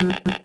Mm-hmm.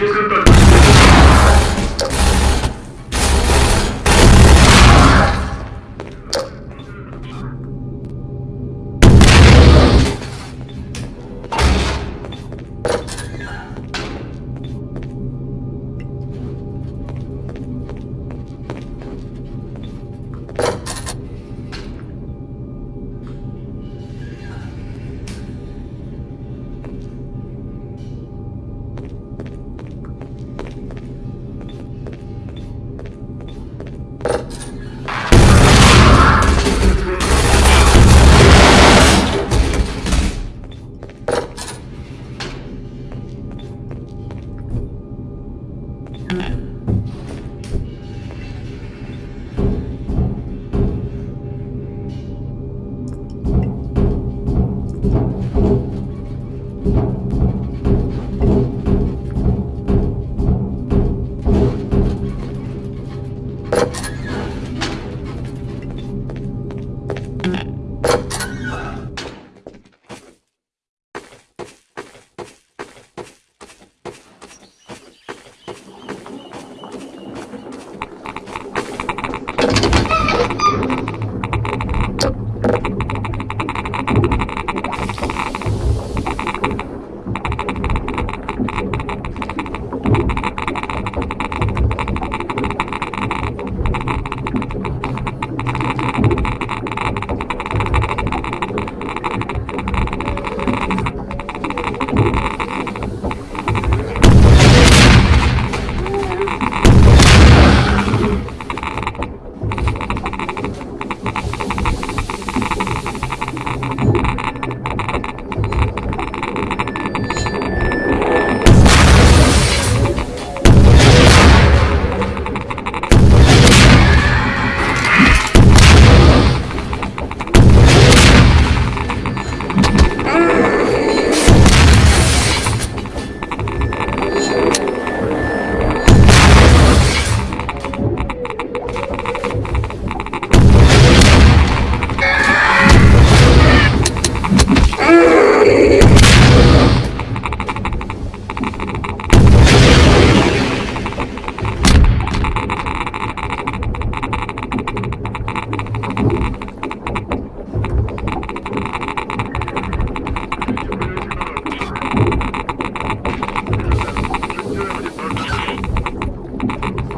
Yo soy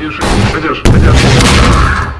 Держи, держи, держи.